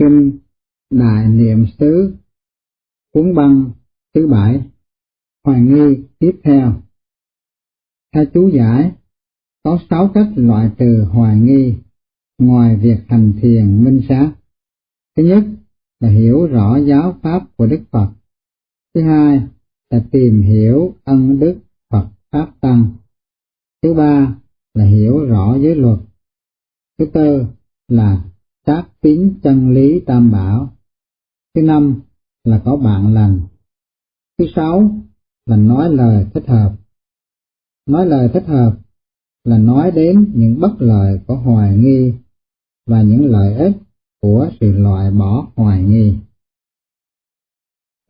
Kinh Đại Niệm xứ Cuốn băng thứ bảy Hoài nghi tiếp theo Theo chú giải, có sáu cách loại trừ hoài nghi ngoài việc hành thiền minh sát. Thứ nhất là hiểu rõ giáo pháp của Đức Phật. Thứ hai là tìm hiểu ân đức Phật Pháp Tăng. Thứ ba là hiểu rõ giới luật. Thứ tư là xác tín chân lý tam bảo. Thứ năm là có bạn lành. Thứ sáu là nói lời thích hợp. Nói lời thích hợp là nói đến những bất lợi của hoài nghi và những lợi ích của sự loại bỏ hoài nghi.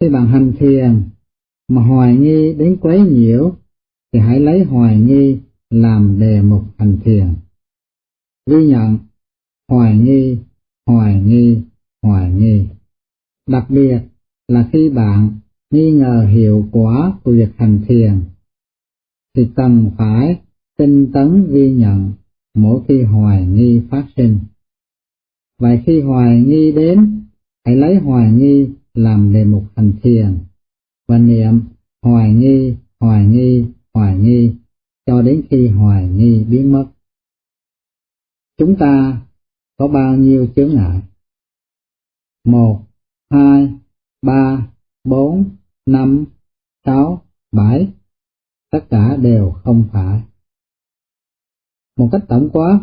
Khi bạn hành thiền mà hoài nghi đến quấy nhiễu thì hãy lấy hoài nghi làm đề mục hành thiền. Ghi nhận hoài nghi, hoài nghi, hoài nghi. Đặc biệt là khi bạn nghi ngờ hiệu quả của việc hành thiền thì cần phải tinh tấn ghi nhận mỗi khi hoài nghi phát sinh. Vậy khi hoài nghi đến, hãy lấy hoài nghi làm đề mục hành thiền và niệm hoài nghi, hoài nghi, hoài nghi cho đến khi hoài nghi biến mất. Chúng ta có bao nhiêu chướng ngại? Một, hai, ba, bốn, năm, sáu, bảy, tất cả đều không phải. Một cách tổng quát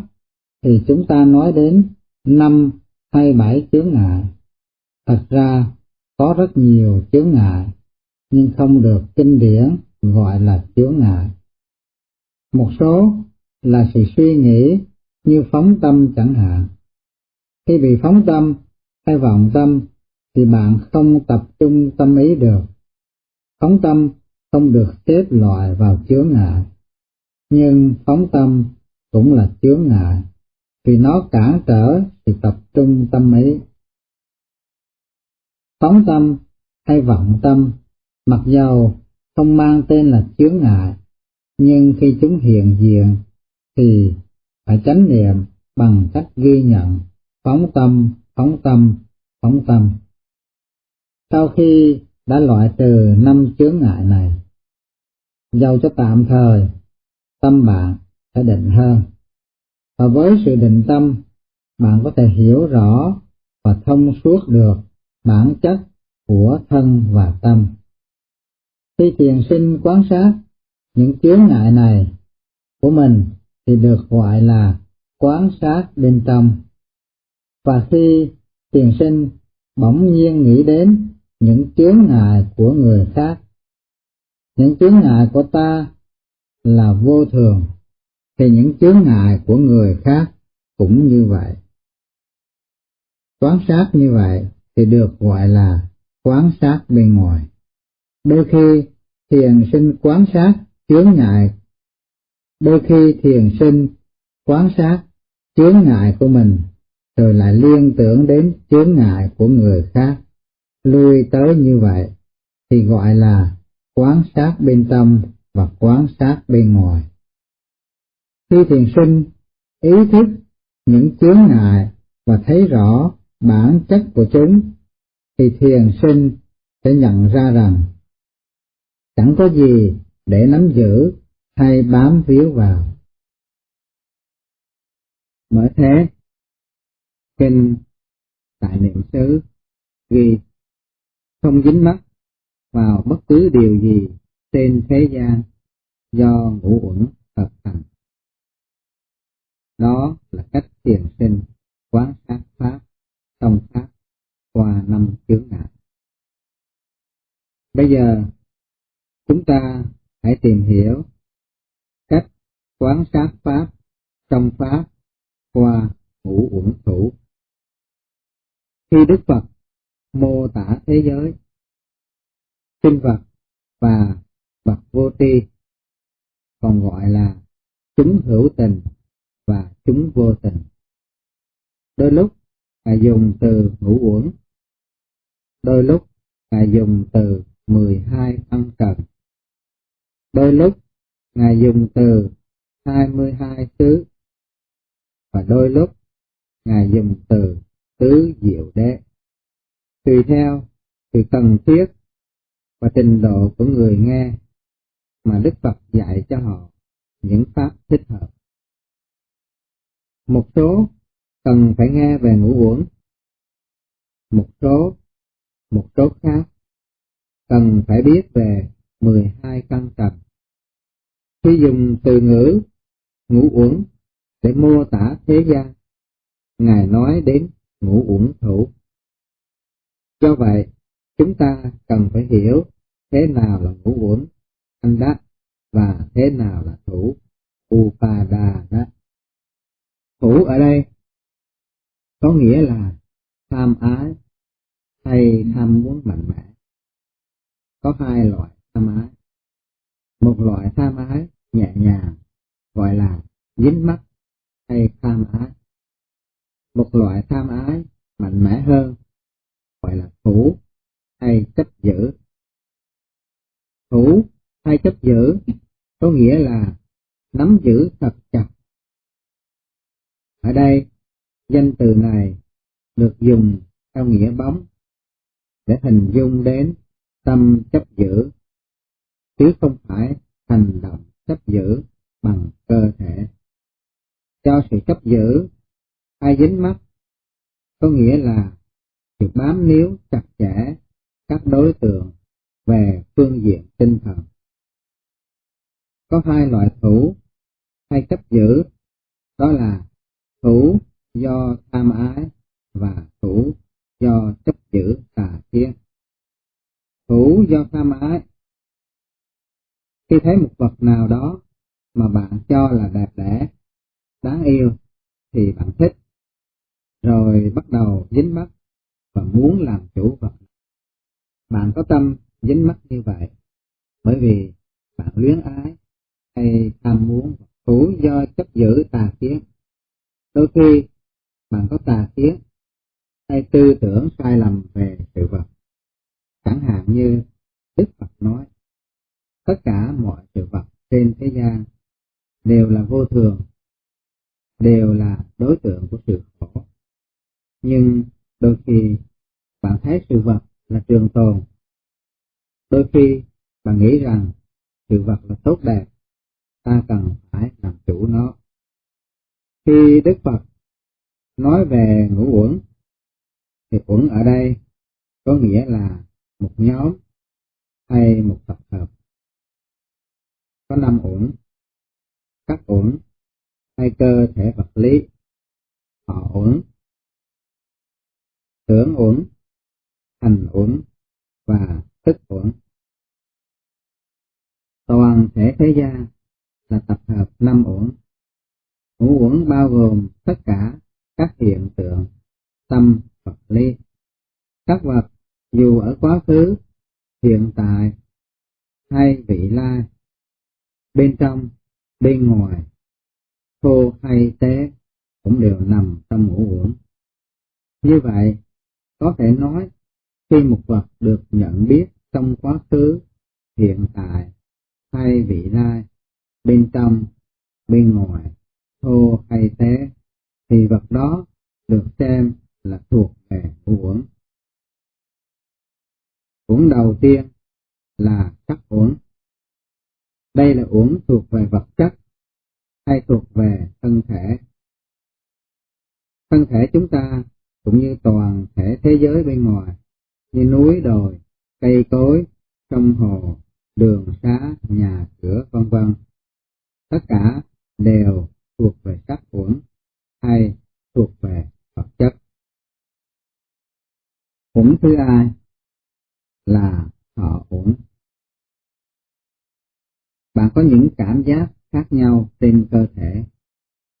thì chúng ta nói đến năm hay bảy chướng ngại. Thật ra có rất nhiều chướng ngại, nhưng không được kinh điển gọi là chướng ngại. Một số là sự suy nghĩ như phóng tâm chẳng hạn. Khi bị phóng tâm hay vọng tâm thì bạn không tập trung tâm ý được. Phóng tâm không được xếp loại vào chướng ngại, nhưng phóng tâm cũng là chướng ngại vì nó cản trở sự tập trung tâm ý. Phóng tâm hay vọng tâm, mặc dầu không mang tên là chướng ngại, nhưng khi chúng hiện diện thì phải tránh niệm bằng cách ghi nhận, phóng tâm, phóng tâm, phóng tâm. Sau khi đã loại trừ năm chướng ngại này, dầu cho tạm thời, tâm bạn sẽ định hơn. Và với sự định tâm bạn có thể hiểu rõ và thông suốt được bản chất của thân và tâm. Khi thiền sinh quan sát những chướng ngại này của mình thì được gọi là quán sát bên trong và khi thiền sinh bỗng nhiên nghĩ đến những chướng ngại của người khác những chướng ngại của ta là vô thường thì những chướng ngại của người khác cũng như vậy. Quán sát như vậy thì được gọi là quán sát bên ngoài. Đôi khi thiền sinh quán sát chướng ngại, đôi khi thiền sinh quán sát chướng ngại của mình, rồi lại liên tưởng đến chướng ngại của người khác, lui tới như vậy thì gọi là quán sát bên trong và quán sát bên ngoài. Khi thiền sinh ý thức những chướng ngại và thấy rõ bản chất của chúng, thì thiền sinh sẽ nhận ra rằng chẳng có gì để nắm giữ hay bám víu vào. Bởi thế, kinh tại niệm xứ ghi, không dính mắt vào bất cứ điều gì trên thế gian do ngũ uẩn hợp thành. Đó là cách thiền sinh quán sát pháp thông pháp qua năm chướng ngại. Bây giờ, chúng ta hãy tìm hiểu cách quán sát pháp trong pháp qua ngũ uẩn thủ. Khi Đức Phật mô tả thế giới, sinh vật và vật vô tri, còn gọi là chúng hữu tình và chúng vô tình. Đôi lúc Ngài dùng từ ngũ uẩn, đôi lúc Ngài dùng từ 12 ân cần, đôi lúc Ngài dùng từ 22 xứ, và đôi lúc Ngài dùng từ tứ diệu đế. Tùy theo sự cần thiết và trình độ của người nghe mà Đức Phật dạy cho họ những pháp thích hợp. Một số cần phải nghe về ngũ uẩn, một số, một số khác cần phải biết về 12 căn trần. Khi dùng từ ngữ ngũ uẩn để mô tả thế gian, Ngài nói đến ngũ uẩn thủ. Do vậy, chúng ta cần phải hiểu thế nào là ngũ uẩn anh đắc và thế nào là thủ upadana. Thủ ở đây có nghĩa là tham ái hay tham muốn mạnh mẽ. Có hai loại tham ái. Một loại tham ái nhẹ nhàng gọi là dính mắt hay tham ái. Một loại tham ái mạnh mẽ hơn gọi là thủ hay chấp giữ. Thủ hay chấp giữ có nghĩa là nắm giữ thật chặt. Ở đây, danh từ này được dùng theo nghĩa bóng để hình dung đến tâm chấp giữ, chứ không phải hành động chấp giữ bằng cơ thể. Cho sự chấp giữ ai dính mắt có nghĩa là sự bám níu chặt chẽ các đối tượng về phương diện tinh thần. Có hai loại thủ hay chấp giữ, đó là thủ do tham ái và thủ do chấp giữ tà thiên. Thủ do tham ái Khi thấy một vật nào đó mà bạn cho là đẹp đẽ, đáng yêu, thì bạn thích, rồi bắt đầu dính mắt và muốn làm chủ vật. Bạn có tâm dính mắt như vậy, bởi vì bạn luyến ái hay tham muốn thủ do chấp giữ tà kiến. Đôi khi bạn có tà kiến hay tư tưởng sai lầm về sự vật. Chẳng hạn như Đức Phật nói, tất cả mọi sự vật trên thế gian đều là vô thường, đều là đối tượng của sự khổ. Nhưng đôi khi bạn thấy sự vật là trường tồn, đôi khi bạn nghĩ rằng sự vật là tốt đẹp, ta cần phải làm chủ nó. Khi Đức Phật nói về ngũ uẩn, thì uẩn ở đây có nghĩa là một nhóm hay một tập hợp. Có năm uẩn, các uẩn hay cơ thể vật lý, họ uẩn, tướng uẩn, hành uẩn và thức uẩn. Toàn thể thế gian là tập hợp năm uẩn. Ngũ uẩn bao gồm tất cả các hiện tượng tâm vật lý. Các vật dù ở quá khứ, hiện tại hay vị lai, bên trong, bên ngoài, thô hay tế cũng đều nằm trong ngũ uẩn. Như vậy, có thể nói khi một vật được nhận biết trong quá khứ, hiện tại hay vị lai, bên trong, bên ngoài, thô hay tế, thì vật đó được xem là thuộc về uẩn. Uẩn đầu tiên là sắc uẩn. Đây là uẩn thuộc về vật chất hay thuộc về thân thể. Thân thể chúng ta cũng như toàn thể thế giới bên ngoài, như núi đồi, cây cối, sông hồ, đường xá, nhà cửa vân vân. Tất cả đều thuộc về sắc uẩn hay thuộc về vật chất. Uẩn thứ hai là thọ uẩn. Bạn có những cảm giác khác nhau trên cơ thể,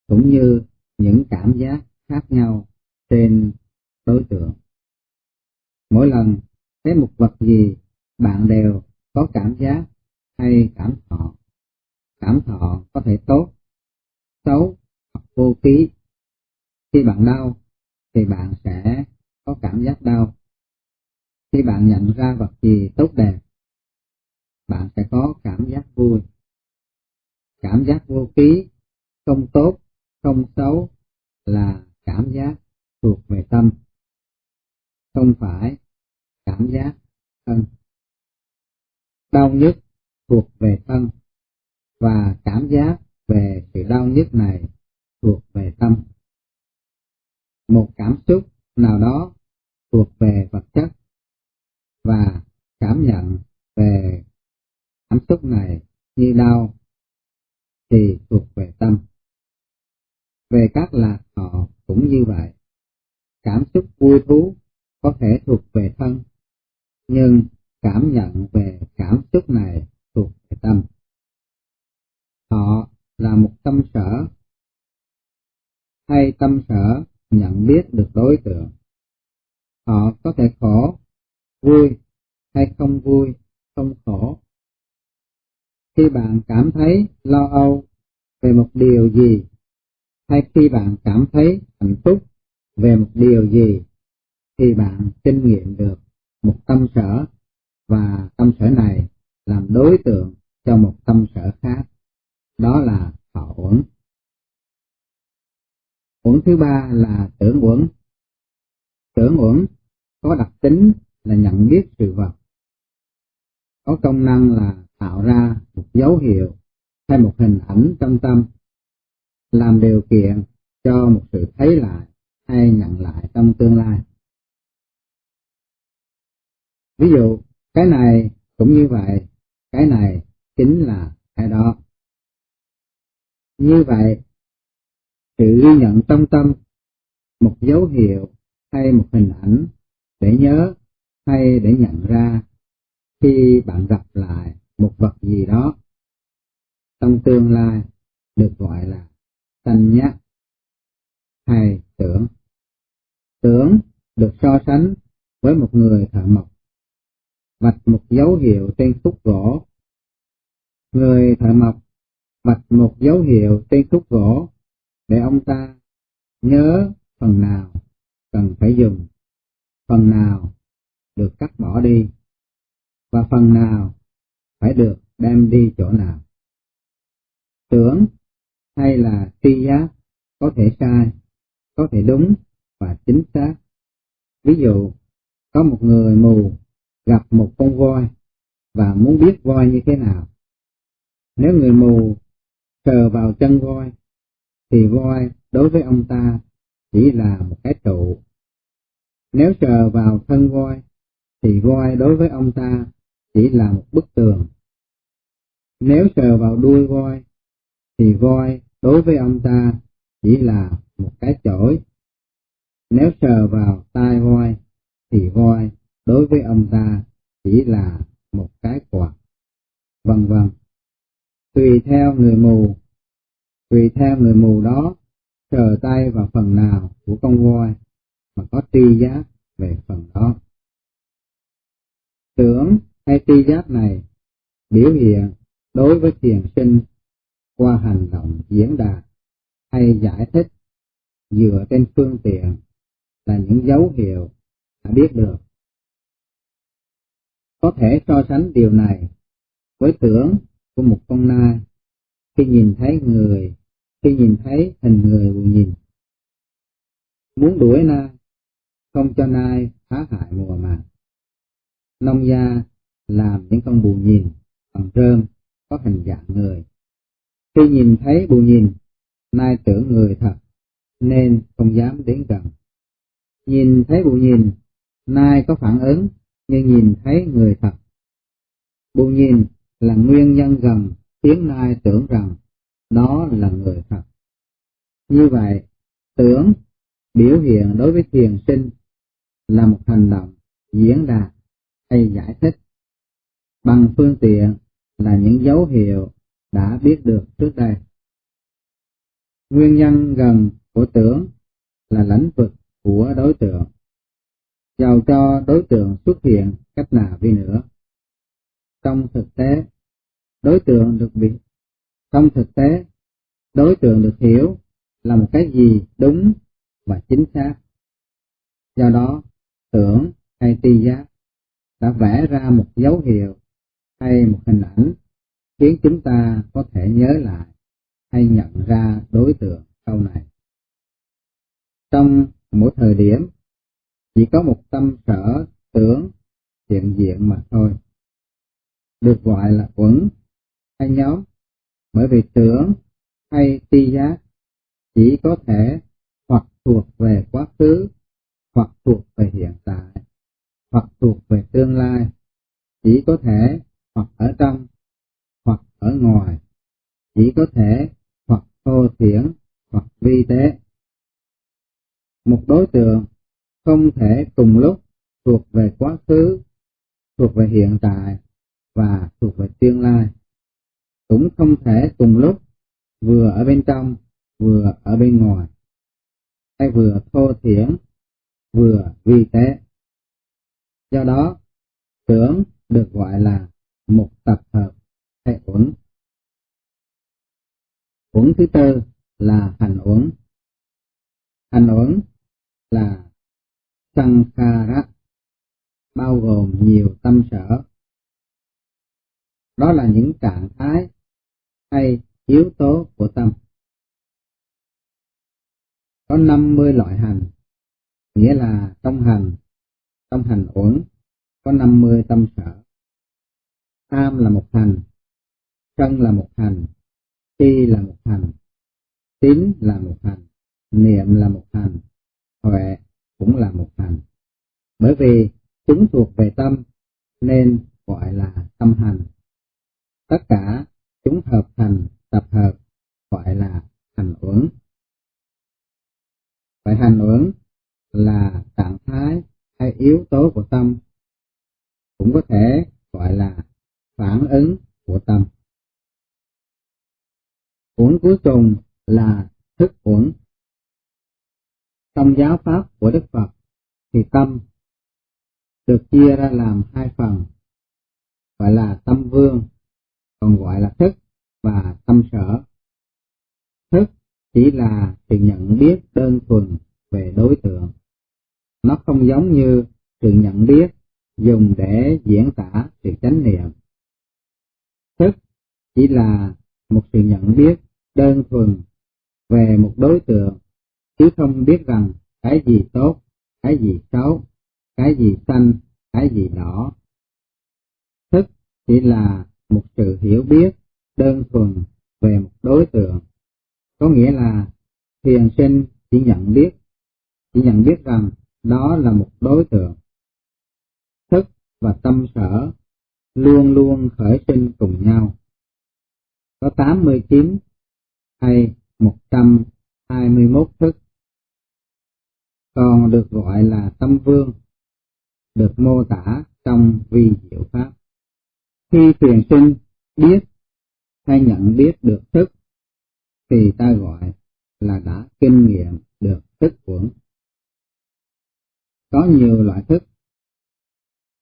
cũng như những cảm giác khác nhau trên đối tượng. Mỗi lần thấy một vật gì, bạn đều có cảm giác hay cảm thọ. Cảm thọ có thể tốt, xấu hoặc vô ký. Khi bạn đau, thì bạn sẽ có cảm giác đau. Khi bạn nhận ra vật gì tốt đẹp, bạn sẽ có cảm giác vui. Cảm giác vô ký, không tốt, không xấu là cảm giác thuộc về tâm không phải cảm giác thân. Đau nhức thuộc về thân và cảm giác về sự đau nhức này thuộc về tâm. Một cảm xúc nào đó thuộc về vật chất và cảm nhận về cảm xúc này như đau thì thuộc về tâm. Về các lạc thọ cũng như vậy. Cảm xúc vui thú có thể thuộc về thân, nhưng cảm nhận về cảm xúc này thuộc về tâm. Họ là một tâm sở, hay tâm sở nhận biết được đối tượng. Họ có thể khổ, vui hay không vui, không khổ. Khi bạn cảm thấy lo âu về một điều gì, hay khi bạn cảm thấy hạnh phúc về một điều gì, thì bạn kinh nghiệm được một tâm sở và tâm sở này làm đối tượng cho một tâm sở khác. Đó là thọ uẩn. Uẩn thứ ba là tưởng uẩn. Tưởng uẩn có đặc tính là nhận biết sự vật. Có công năng là tạo ra một dấu hiệu hay một hình ảnh trong tâm, làm điều kiện cho một sự thấy lại hay nhận lại trong tương lai. Ví dụ, cái này cũng như vậy, cái này chính là cái đó. Như vậy, sự ghi nhận trong tâm một dấu hiệu hay một hình ảnh để nhớ hay để nhận ra khi bạn gặp lại một vật gì đó trong tương lai được gọi là sanh nhắc hay tưởng. Tưởng được so sánh với một người thợ mộc vạch một dấu hiệu trên khúc gỗ. Người thợ mộc vạch một dấu hiệu trên khúc gỗ để ông ta nhớ phần nào cần phải dùng, phần nào được cắt bỏ đi, và phần nào phải được đem đi chỗ nào. Tưởng hay là tri giác có thể sai, có thể đúng và chính xác. Ví dụ, có một người mù gặp một con voi và muốn biết voi như thế nào. Nếu người mù sờ vào chân voi, thì voi đối với ông ta chỉ là một cái trụ. Nếu sờ vào thân voi, thì voi đối với ông ta chỉ là một bức tường. Nếu sờ vào đuôi voi, thì voi đối với ông ta chỉ là một cái chổi. Nếu sờ vào tai voi, thì voi đối với ông ta chỉ là một cái quạt. Vân vân. Tùy theo người mù, tùy theo người mù đó sờ tay vào phần nào của con voi mà có tri giác về phần đó. Tưởng hay tri giác này biểu hiện đối với thiền sinh qua hành động diễn đạt hay giải thích dựa trên phương tiện là những dấu hiệu đã biết được. Có thể so sánh điều này với tưởng của một con nai khi nhìn thấy người, khi nhìn thấy hình người buồn nhìn. Muốn đuổi nai, không cho nai phá hại mùa màng. Nông gia làm những con bù nhìn bằng rơm có hình dạng người. Khi nhìn thấy bù nhìn, nai tưởng người thật, nên không dám đến gần. Nhìn thấy bù nhìn, nai có phản ứng nhưng nhìn thấy người thật. Bù nhìn là nguyên nhân gần tiếng nai tưởng rằng nó là người thật. Như vậy, tưởng biểu hiện đối với thiền sinh là một hành động diễn đạt hay giải thích bằng phương tiện là những dấu hiệu đã biết được trước đây. Nguyên nhân gần của tưởng là lãnh vực của đối tượng, giàu cho đối tượng xuất hiện cách nào đi nữa. Trong thực tế, đối tượng được bị trong thực tế, đối tượng được hiểu là một cái gì đúng và chính xác. Do đó, tưởng hay tri giác đã vẽ ra một dấu hiệu hay một hình ảnh khiến chúng ta có thể nhớ lại hay nhận ra đối tượng sau này. Trong mỗi thời điểm, chỉ có một tâm sở tưởng hiện diện mà thôi. Được gọi là quẩn hay nhóm, bởi vì tưởng hay tri giác chỉ có thể hoặc thuộc về quá khứ, hoặc thuộc về hiện tại, hoặc thuộc về tương lai, chỉ có thể hoặc ở trong, hoặc ở ngoài, chỉ có thể hoặc thô thiển, hoặc vi tế. Một đối tượng không thể cùng lúc thuộc về quá khứ, thuộc về hiện tại và thuộc về tương lai. Cũng không thể cùng lúc vừa ở bên trong, vừa ở bên ngoài, hay vừa thô thiển, vừa vi tế. Do đó, tưởng được gọi là một tập hợp hay uẩn. Uẩn thứ tư là hành uẩn. Hành uẩn là sankhara, bao gồm nhiều tâm sở. Đó là những trạng thái hay yếu tố của tâm. Có 50 loại hành, nghĩa là trong hành, trong hành uẩn có 50 tâm sở. Tham là một hành, sân là một hành, si là một hành, tín là một hành, niệm là một hành, huệ cũng là một hành. Bởi vì chúng thuộc về tâm nên gọi là tâm hành. Tất cả chúng hợp thành tập hợp gọi là hành uẩn. Vậy hành uẩn là trạng thái hay yếu tố của tâm, cũng có thể gọi là phản ứng của tâm. Uẩn cuối cùng là thức uẩn. Trong giáo pháp của Đức Phật thì tâm được chia ra làm hai phần, gọi là tâm vương, còn gọi là thức và tâm sở. Thức chỉ là sự nhận biết đơn thuần về đối tượng. Nó không giống như sự nhận biết dùng để diễn tả sự chánh niệm. Thức chỉ là một sự nhận biết đơn thuần về một đối tượng, chứ không biết rằng cái gì tốt, cái gì xấu, cái gì xanh, cái gì đỏ. Thức chỉ là một sự hiểu biết đơn thuần về một đối tượng, có nghĩa là thiền sinh chỉ nhận biết, chỉ nhận biết rằng đó là một đối tượng. Thức và tâm sở luôn luôn khởi sinh cùng nhau. Có 89 hay 121 thức. Còn được gọi là tâm vương, được mô tả trong vi diệu pháp. Khi truyền sinh biết hay nhận biết được thức thì ta gọi là đã kinh nghiệm được thức quẩn. Có nhiều loại thức.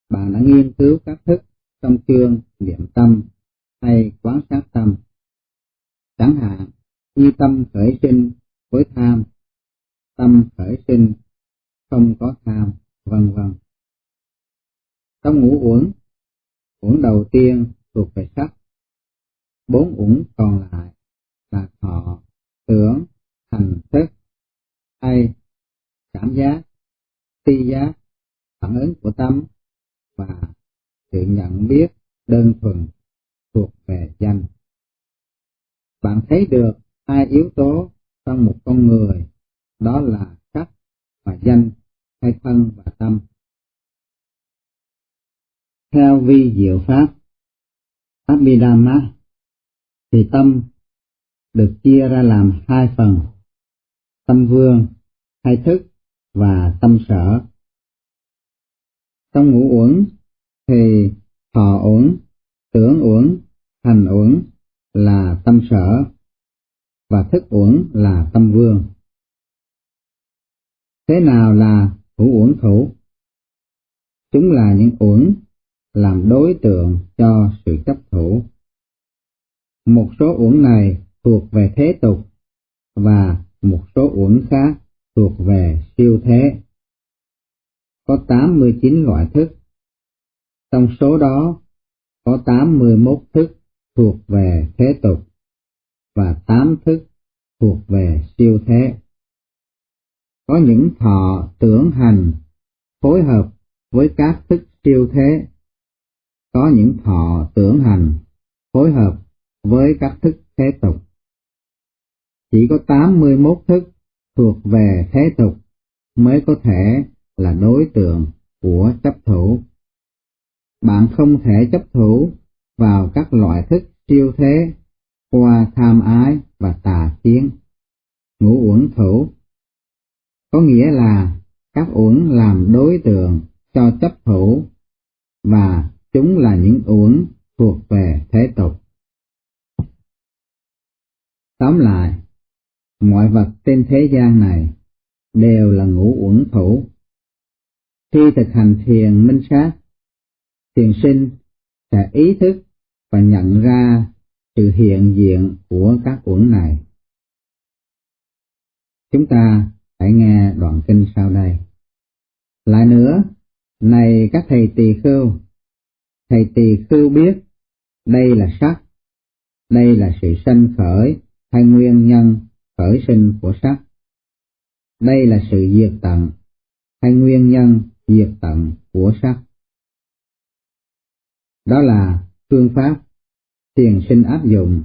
Bạn đã nghiên cứu các thức trong chương niệm tâm hay quán sát tâm. Chẳng hạn như tâm khởi sinh với tham, tâm khởi sinh không có tham, vân vân. Trong ngũ uẩn, uẩn đầu tiên thuộc về sắc, bốn uẩn còn lại là thọ, tưởng, hành thức, hay cảm giác, tri giác, phản ứng của tâm và sự nhận biết đơn thuần thuộc về danh. Bạn thấy được hai yếu tố trong một con người, đó là sắc và danh, hay thân và tâm. Theo vi diệu pháp, Abhidhamma, thì tâm được chia ra làm hai phần, tâm vương, hay thức và tâm sở. Trong ngũ uẩn thì thọ uẩn, tưởng uẩn, hành uẩn là tâm sở và thức uẩn là tâm vương. Thế nào là thủ uẩn thủ? Chúng là những uẩn làm đối tượng cho sự chấp thủ. Một số uẩn này thuộc về thế tục và một số uẩn khác thuộc về siêu thế. Có 89 loại thức. Trong số đó, có 81 thức thuộc về thế tục và 8 thức thuộc về siêu thế. Có những thọ tưởng hành phối hợp với các thức siêu thế, có những thọ tưởng hành phối hợp với các thức thế tục. Chỉ có 81 thức thuộc về thế tục mới có thể là đối tượng của chấp thủ. Bạn không thể chấp thủ vào các loại thức siêu thế qua tham ái và tà kiến. Ngũ uẩn thủ có nghĩa là các uẩn làm đối tượng cho chấp thủ và chúng là những uẩn thuộc về thế tục. Tóm lại, mọi vật trên thế gian này đều là ngũ uẩn thủ. Khi thực hành thiền minh sát, thiền sinh sẽ ý thức và nhận ra sự hiện diện của các uẩn này. Chúng ta hãy nghe đoạn kinh sau đây. Lại nữa, này các thầy tỳ khưu, thầy tỳ khưu biết đây là sắc, đây là sự sanh khởi hay nguyên nhân khởi sinh của sắc. Đây là sự diệt tận hay nguyên nhân diệt tận của sắc. Đó là phương pháp thiền sinh áp dụng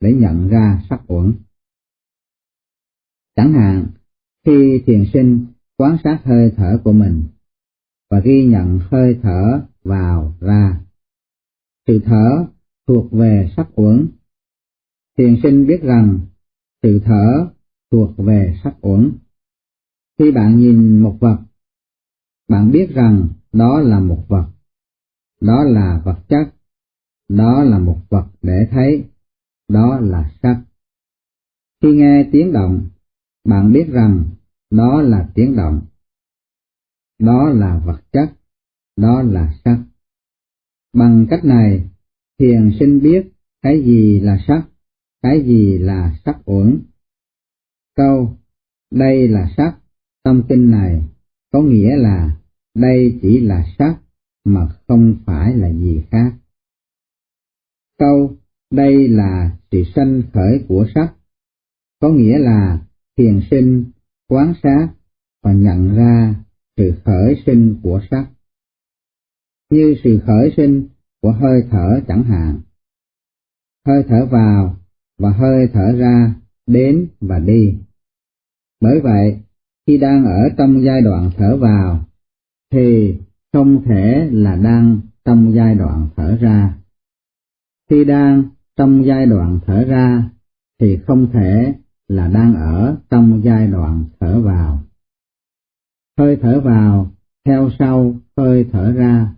để nhận ra sắc uẩn. Chẳng hạn, khi thiền sinh quan sát hơi thở của mình và ghi nhận hơi thở vào ra, sự thở thuộc về sắc uẩn. Thiền sinh biết rằng sự thở thuộc về sắc uẩn. Khi bạn nhìn một vật, bạn biết rằng đó là một vật, đó là vật chất, đó là một vật để thấy, đó là sắc. Khi nghe tiếng động, bạn biết rằng đó là tiếng động, đó là vật chất, đó là sắc. Bằng cách này, thiền sinh biết cái gì là sắc, cái gì là sắc uẩn. Câu, đây là sắc, trong kinh này, có nghĩa là đây chỉ là sắc mà không phải là gì khác. Câu, đây là sự sanh khởi của sắc, có nghĩa là thiền sinh, quán sát và nhận ra sự khởi sinh của sắc. Như sự khởi sinh của hơi thở chẳng hạn. Hơi thở vào và hơi thở ra, đến và đi. Bởi vậy, khi đang ở trong giai đoạn thở vào, thì không thể là đang trong giai đoạn thở ra. Khi đang trong giai đoạn thở ra, thì không thể là đang ở trong giai đoạn thở vào. Hơi thở vào theo sau hơi thở ra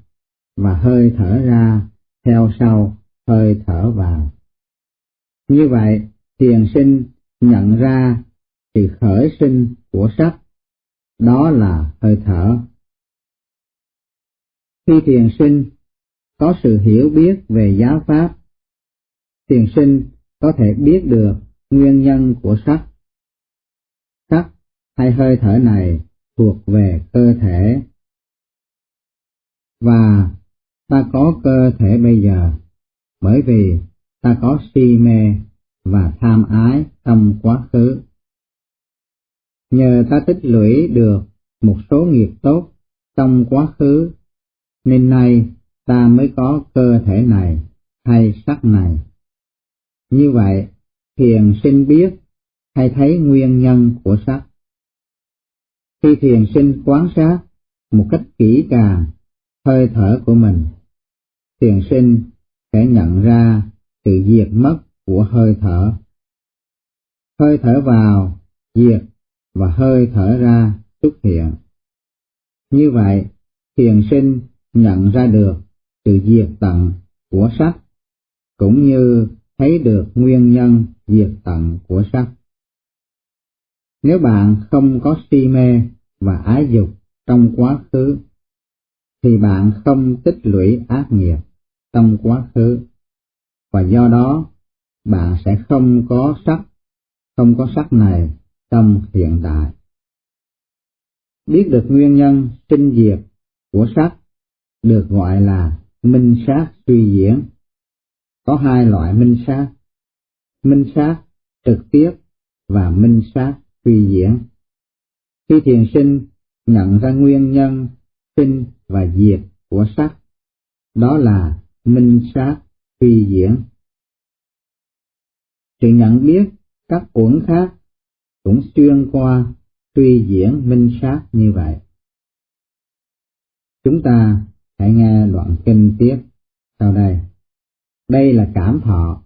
và hơi thở ra theo sau hơi thở vào. Như vậy, thiền sinh nhận ra sự khởi sinh của sắc, đó là hơi thở. Khi thiền sinh có sự hiểu biết về giáo pháp, thiền sinh có thể biết được nguyên nhân của sắc. Sắc hay hơi thở này thuộc về cơ thể. Và ta có cơ thể bây giờ bởi vì ta có si mê và tham ái trong quá khứ. Nhờ ta tích lũy được một số nghiệp tốt trong quá khứ, nên nay ta mới có cơ thể này hay sắc này. Như vậy, thiền sinh biết hay thấy nguyên nhân của sắc. Khi thiền sinh quán sát một cách kỹ càng hơi thở của mình, thiền sinh sẽ nhận ra sự diệt mất của hơi thở. Hơi thở vào, diệt và hơi thở ra xuất hiện. Như vậy, thiền sinh nhận ra được sự diệt tận của sắc, cũng như thấy được nguyên nhân diệt tận của sắc. Nếu bạn không có si mê và ái dục trong quá khứ, thì bạn không tích lũy ác nghiệp trong quá khứ, và do đó bạn sẽ không có sắc, không có sắc này trong hiện tại. Biết được nguyên nhân sinh diệt của sắc được gọi là minh sát suy diễn. Có hai loại minh sát, minh sát trực tiếp và minh sát suy diễn. Khi thiền sinh nhận ra nguyên nhân sinh và diệt của sắc. Đó là minh sát suy diễn. Sự nhận biết các uẩn khác cũng xuyên qua suy diễn minh sát như vậy. Chúng ta hãy nghe đoạn kinh tiếp sau đây. Đây là cảm thọ.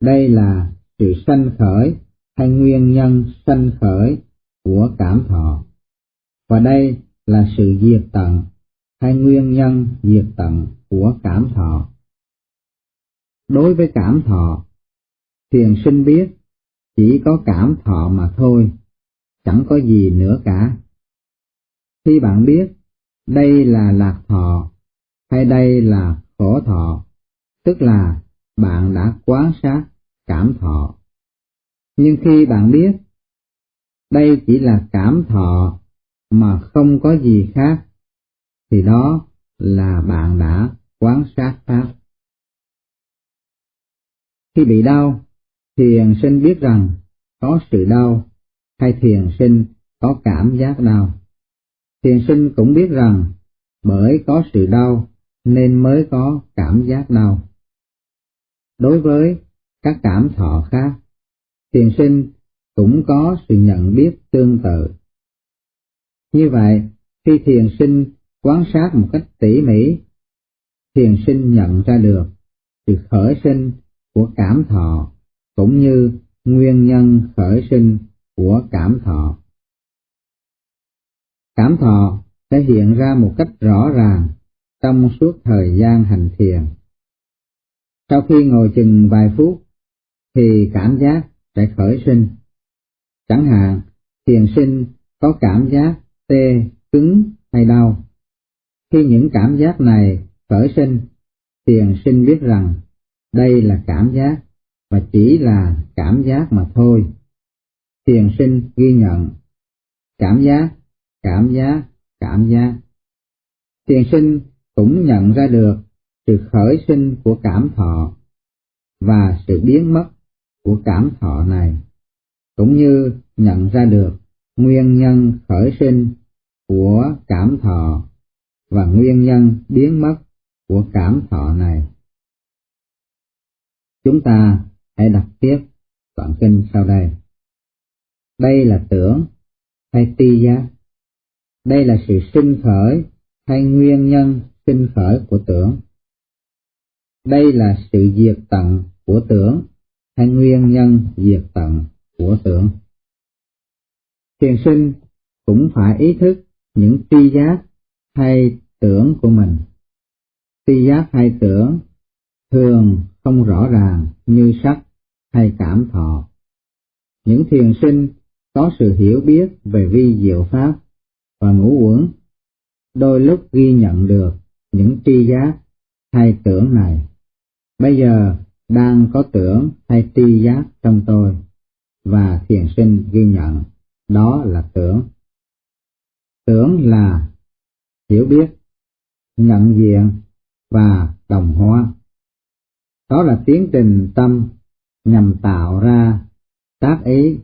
Đây là sự sanh khởi hay nguyên nhân sanh khởi của cảm thọ. Và đây là sự diệt tận hay nguyên nhân diệt tận của cảm thọ. Đối với cảm thọ, thiền sinh biết chỉ có cảm thọ mà thôi, chẳng có gì nữa cả. Khi bạn biết đây là lạc thọ hay đây là khổ thọ, tức là bạn đã quán sát cảm thọ. Nhưng khi bạn biết đây chỉ là cảm thọ mà không có gì khác, thì đó là bạn đã quán sát pháp. Khi bị đau, thiền sinh biết rằng có sự đau, hay thiền sinh có cảm giác đau. Thiền sinh cũng biết rằng bởi có sự đau nên mới có cảm giác đau. Đối với các cảm thọ khác, thiền sinh cũng có sự nhận biết tương tự. Như vậy, khi thiền sinh quan sát một cách tỉ mỉ, thiền sinh nhận ra được sự khởi sinh của cảm thọ cũng như nguyên nhân khởi sinh của cảm thọ. Cảm thọ sẽ hiện ra một cách rõ ràng trong suốt thời gian hành thiền. Sau khi ngồi chừng vài phút, thì cảm giác sẽ khởi sinh. Chẳng hạn, thiền sinh có cảm giác tê, cứng hay đau. Khi những cảm giác này khởi sinh, thiền sinh biết rằng đây là cảm giác và chỉ là cảm giác mà thôi. Thiền sinh ghi nhận cảm giác, cảm giác, cảm giác. Thiền sinh cũng nhận ra được sự khởi sinh của cảm thọ và sự biến mất của cảm thọ này, cũng như nhận ra được nguyên nhân khởi sinh của cảm thọ và nguyên nhân biến mất của cảm thọ này. Chúng ta hãy đọc tiếp đoạn kinh sau đây. Đây là tưởng hay ti giác. Đây là sự sinh khởi hay nguyên nhân sinh khởi của tưởng. Đây là sự diệt tận của tưởng hay nguyên nhân diệt tận của tưởng. Thiền sinh cũng phải ý thức những tri giác hay tưởng của mình. Tri giác hay tưởng thường không rõ ràng như sắc hay cảm thọ. Những thiền sinh có sự hiểu biết về vi diệu pháp và ngũ uẩn, đôi lúc ghi nhận được những tri giác hay tưởng này. Bây giờ đang có tưởng hay tri giác trong tôi, và thiền sinh ghi nhận, đó là tưởng. Tưởng là hiểu biết, nhận diện và đồng hóa. Đó là tiến trình tâm nhằm tạo ra tác ý